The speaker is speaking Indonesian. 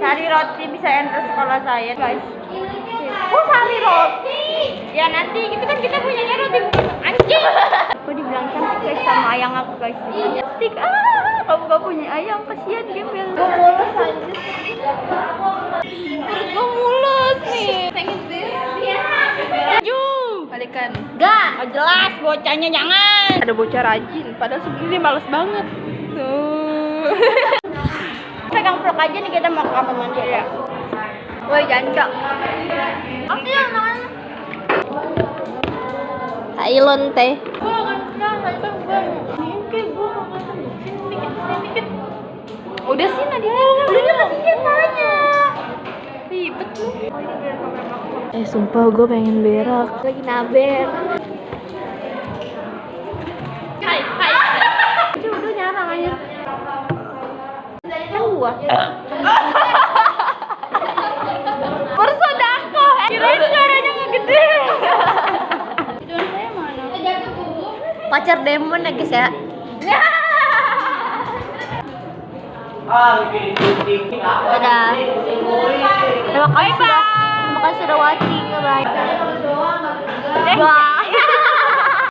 Sari roti bisa enter sekolah saya, guys. Oh, sari roti. Ya nanti itu kan kita punyanya roti anjing. Aku dibilang cantik guys sama ayang aku guys. Cantik ah, kamu gak punya ayang kasihan gembel. Gue mulus anjir. Perut gue mulus nih. Balikan. Gak, gak jelas bocahnya jangan. Ada bocah rajin, padahal dia males banget. Tuh. Aja nih kita mau ke kamar mandi ya. Woi jancok. Apa yang namanya? Thailand teh. Udah sih Nadia. Udah dia kasih yang banyak. Ribet lu. Eh sumpah gue pengen berak. Lagi naber. tua. Bersodako. Kirain suaranya nggak gede. Pacar demon ya guys ya. Dadah. Terima kasih. Terima kasih sudah watching. Bye. Bye.